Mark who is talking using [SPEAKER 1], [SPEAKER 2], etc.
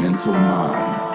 [SPEAKER 1] mental mind.